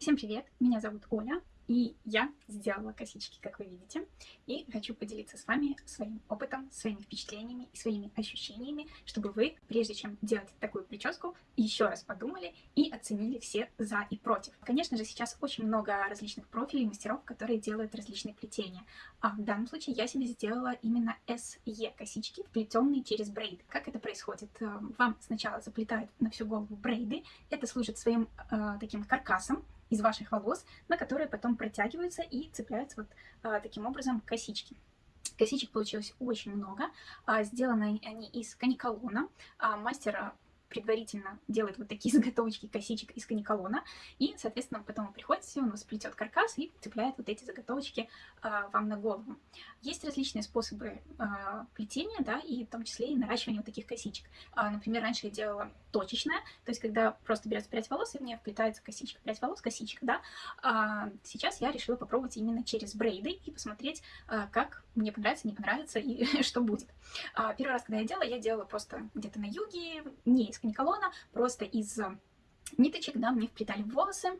Всем привет, меня зовут Оля, и я сделала косички, как вы видите, и хочу поделиться с вами своим опытом, своими впечатлениями и своими ощущениями, чтобы вы, прежде чем делать такую прическу, еще раз подумали и оценили все за и против. Конечно же, сейчас очень много различных профилей мастеров, которые делают различные плетения, а в данном случае я себе сделала именно SE косички, плетенные через брейды. Как это происходит? Э, вам сначала заплетают на всю голову брейды, это служит своим э, таким каркасом, из ваших волос, на которые потом протягиваются и цепляются вот а, таким образом косички. Косичек получилось очень много. А, сделаны они из каниколона. А, мастер предварительно делает вот такие заготовочки косичек из каниколона, и, соответственно, потом вы приходите, он сплетет каркас и цепляет вот эти заготовочки э, вам на голову. Есть различные способы э, плетения, да, и в том числе и наращивания вот таких косичек. А, например, раньше я делала точечное, то есть когда просто берется прядь волос, и в нее вплетается косичка, прядь волос, косичка, да. А сейчас я решила попробовать именно через брейды и посмотреть, а, как мне понравится, не понравится и что будет. А, первый раз, когда я делала, я делала просто где-то на юге, не из каниколона, просто из ниточек, да, мне вплетали в волосы,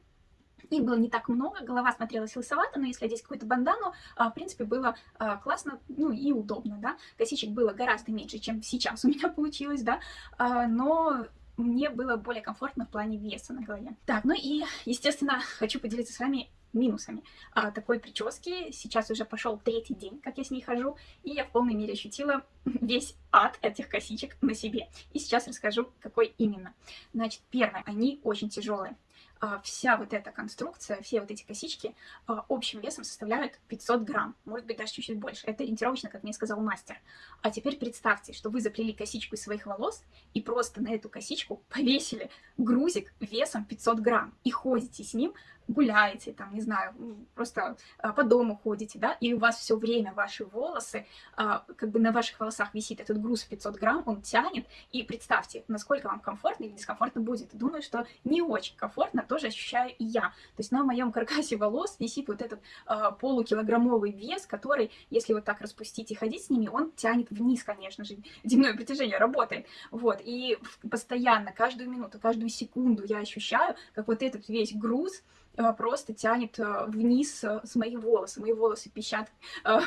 их было не так много, голова смотрелась лысовато, но если одеть какую-то бандану, а, в принципе, было а, классно, ну и удобно, да. Косичек было гораздо меньше, чем сейчас у меня получилось, да, а, но мне было более комфортно в плане веса на голове. Так, ну и, естественно, хочу поделиться с вами минусами а, такой прически. Сейчас уже пошел третий день, как я с ней хожу, и я в полной мере ощутила весь ад этих косичек на себе. И сейчас расскажу, какой именно. Значит, первое, они очень тяжелые. А, вся вот эта конструкция, все вот эти косички а, общим весом составляют 500 грамм, может быть даже чуть-чуть больше. Это ориентировочно, как мне сказал мастер. А теперь представьте, что вы заплели косичку из своих волос и просто на эту косичку повесили грузик весом 500 грамм и ходите с ним гуляете, там, не знаю, просто а, по дому ходите, да, и у вас все время ваши волосы, как бы на ваших волосах висит этот груз в 500 грамм, он тянет, и представьте, насколько вам комфортно или дискомфортно будет. Думаю, что не очень комфортно, тоже ощущаю и я. То есть на моем каркасе волос висит вот этот а, полукилограммовый вес, который, если вот так распустить и ходить с ними, он тянет вниз, конечно же, дневное притяжение работает, вот, и постоянно, каждую минуту, каждую секунду я ощущаю, как вот этот весь груз, Э, просто тянет э, вниз э, с моих волос. Мои волосы пищат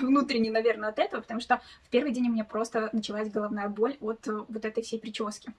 внутренне, наверное, от этого, потому что в первый день у меня просто началась головная боль от вот этой всей прически.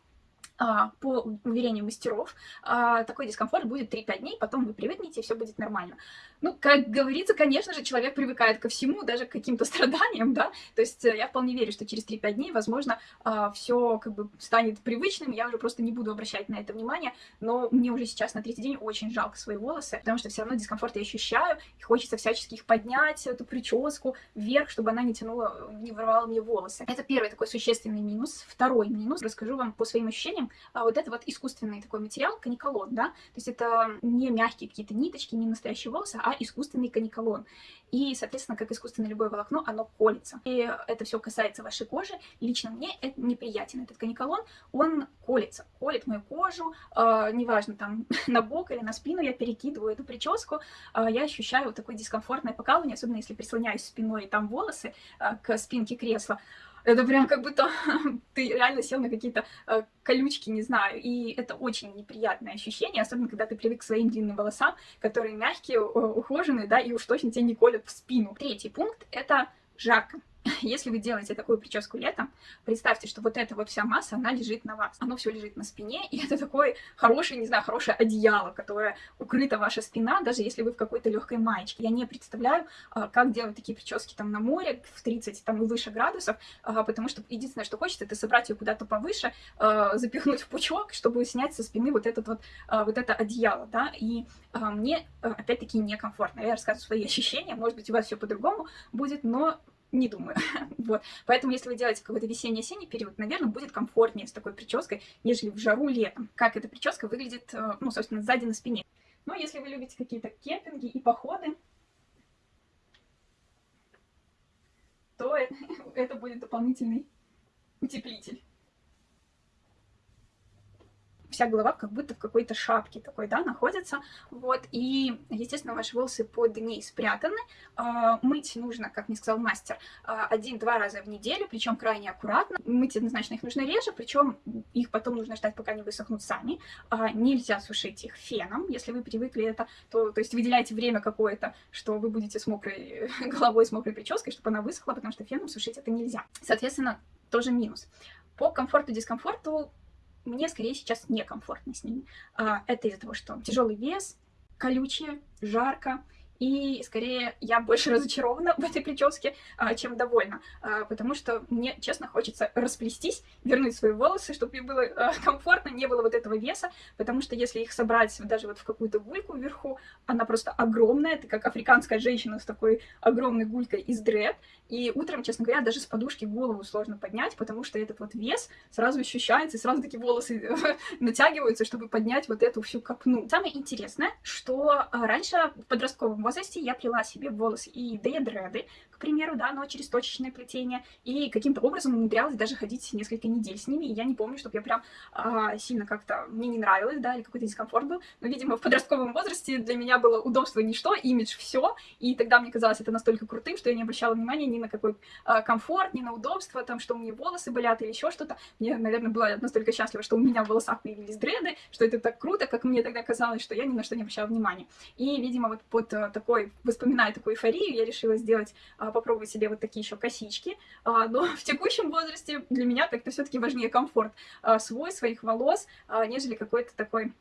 А, по уверению мастеров, а, такой дискомфорт будет 3-5 дней, потом вы привыкнете, и все будет нормально. Ну, как говорится, конечно же, человек привыкает ко всему, даже к каким-то страданиям, да, то есть э, я вполне верю, что через 3-5 дней, возможно, а, все как бы станет привычным, я уже просто не буду обращать на это внимание, но мне уже сейчас на третий день очень жалко свои волосы, потому что все равно дискомфорт я ощущаю, и хочется всячески их поднять, эту прическу вверх, чтобы она не тянула, не вырвала мне волосы. Это первый такой существенный минус. Второй минус, расскажу вам по своим ощущениям, а вот это вот искусственный такой материал, каниколон, да, то есть это не мягкие какие-то ниточки, не настоящие волосы, а искусственный каниколон. И, соответственно, как искусственное любое волокно, оно колется. И это все касается вашей кожи. Лично мне это неприятен. Этот каниколон, он колется, колет мою кожу, э, неважно, там, на бок или на спину я перекидываю эту прическу, э, я ощущаю вот такое дискомфортное покалывание, особенно если прислоняюсь спиной, там волосы э, к спинке кресла. Это прям как будто ты реально сел на какие-то э, колючки, не знаю. И это очень неприятное ощущение, особенно когда ты привык к своим длинным волосам, которые мягкие, ухоженные, да, и уж точно тебя не колят в спину. Третий пункт — это жарко. Если вы делаете такую прическу летом, представьте, что вот эта вот вся масса, она лежит на вас. Оно все лежит на спине, и это такое хорошее, не знаю, хорошее одеяло, которое укрыта ваша спина, даже если вы в какой-то легкой маечке. Я не представляю, а, как делать такие прически там на море в 30 там и выше градусов, а, потому что единственное, что хочется, это собрать ее куда-то повыше, а, запихнуть в пучок, чтобы снять со спины вот, этот вот, вот это одеяло, да, и мне, опять-таки, некомфортно. Я рассказываю свои ощущения, может быть, у вас все по-другому будет, но не думаю. вот. Поэтому, если вы делаете какой-то весенний-осенний период, наверное, будет комфортнее с такой прической, нежели в жару летом. Как эта прическа выглядит, э, ну, собственно, сзади на спине. Но если вы любите какие-то кемпинги и походы, то это будет дополнительный утеплитель. Вся голова как будто в какой-то шапке такой, да, находится, вот, и, естественно, ваши волосы под ней спрятаны, а, мыть нужно, как мне сказал мастер, а, один-два раза в неделю, причем крайне аккуратно, мыть однозначно их нужно реже, причем их потом нужно ждать, пока они высохнут сами, а, нельзя сушить их феном, если вы привыкли это, то, то есть выделяйте время какое-то, что вы будете с мокрой головой, с мокрой прической, чтобы она высохла, потому что феном сушить это нельзя. Соответственно, тоже минус. По комфорту-дискомфорту мне скорее сейчас некомфортно с ними. А, это из-за того, что тяжелый вес, колючее, жарко, и скорее я больше разочарована в этой прическе, а, чем довольна, а, потому что мне, честно, хочется расплестись, вернуть свои волосы, чтобы мне было а, комфортно, не было вот этого веса, потому что если их собрать даже вот в какую-то гульку вверху, она просто огромная, ты как африканская женщина с такой огромной гулькой из дред, и утром, честно говоря, даже с подушки голову сложно поднять, потому что этот вот вес сразу ощущается, и сразу такие волосы натягиваются, чтобы поднять вот эту всю копну. Самое интересное, что раньше в подростковом возрасте я плела себе волосы и деядреды, к примеру, да, но через точечное плетение, и каким-то образом умудрялась даже ходить несколько недель с ними, и я не помню, чтобы я прям а, сильно как-то, мне не нравилось, да, или какой-то дискомфорт был, но, видимо, в подростковом возрасте для меня было удобство ничто, имидж все, и тогда мне казалось это настолько крутым, что я не обращала внимания ни на какой а, комфорт, ни на удобство, там, что у меня волосы болят или еще что-то. Мне, наверное, была настолько счастлива, что у меня в волосах появились дреды, что это так круто, как мне тогда казалось, что я ни на что не обращала внимания. И, видимо, вот под а, такой, воспоминая такую эйфорию, я решила сделать, а, попробовать себе вот такие еще косички. А, но в текущем возрасте для меня как-то все-таки важнее комфорт а, свой, своих волос, а, нежели какой-то такой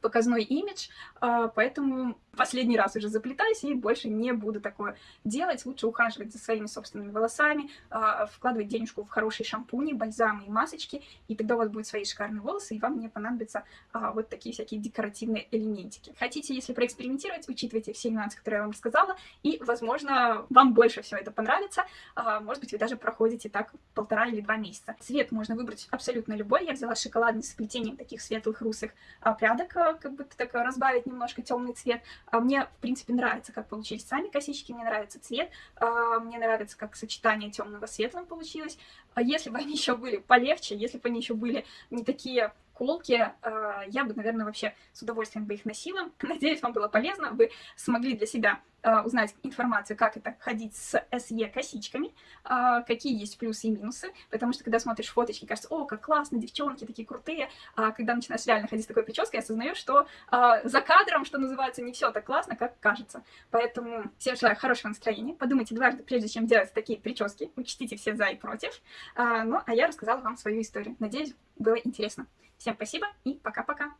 показной имидж, а, поэтому последний раз уже заплетаюсь и больше не буду такое делать. Лучше ухаживать за своими собственными волосами, а, вкладывать денежку в хорошие шампуни, бальзамы и масочки, и тогда у вас будут свои шикарные волосы, и вам не понадобятся а, вот такие всякие декоративные элементики. Хотите, если проэкспериментировать, учитывайте все нюансы, которые я вам рассказала, и, возможно, вам больше все это понравится. Может быть, вы даже проходите так полтора или два месяца. Цвет можно выбрать абсолютно любой. Я взяла шоколадный с плетением таких светлых русых прядок, как будто так разбавить немножко темный цвет. А мне, в принципе, нравится, как получились сами косички, мне нравится цвет, а, мне нравится, как сочетание темного светлым получилось. А если бы они еще были полегче, если бы они еще были не такие колки, а, я бы, наверное, вообще с удовольствием бы их носила. Надеюсь, вам было полезно, вы смогли для себя а, узнать информацию, как это ходить с SE косичками, а, какие есть плюсы и минусы, потому что когда смотришь фоточки, кажется, о, как классно, девчонки такие крутые, а когда начинаешь реально ходить с такой прической, осознаешь, что за кадром, что называется, не все так классно, как кажется. Поэтому всем желаю хорошего настроения, подумайте дважды, прежде чем делать такие прически, учтите все за и против. Ну, а я рассказала вам свою историю. Надеюсь, было интересно. Всем спасибо и пока-пока.